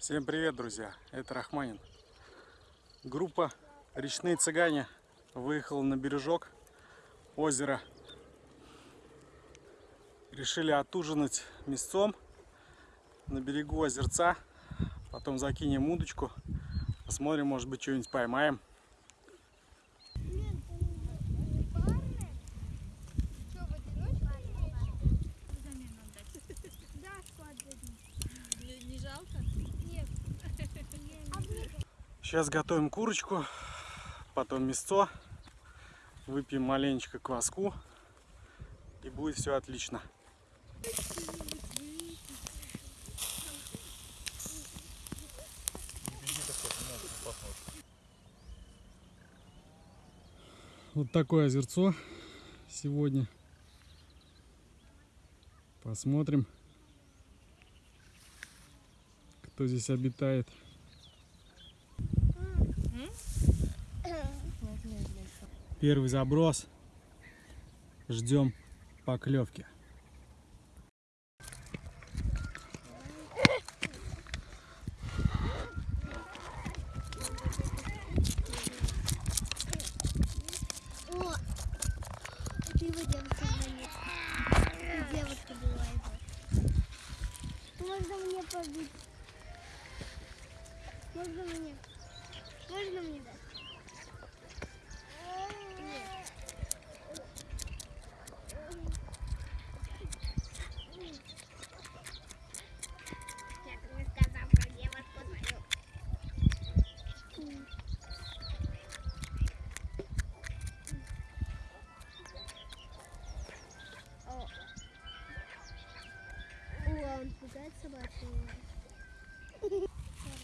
Всем привет, друзья! Это Рахманин. Группа «Речные цыгане» выехала на бережок озера. Решили отужинать мясцом на берегу озерца. Потом закинем удочку. Посмотрим, может быть, что-нибудь поймаем. Сейчас готовим курочку, потом мясцо, выпьем маленечко кваску и будет все отлично. Вот такое озерцо сегодня. Посмотрим, кто здесь обитает. Первый заброс. Ждем поклевки. Можно мне? Можно мне дать?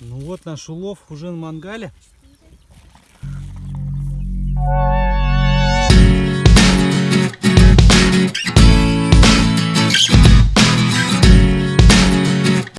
Ну вот наш улов уже на мангале.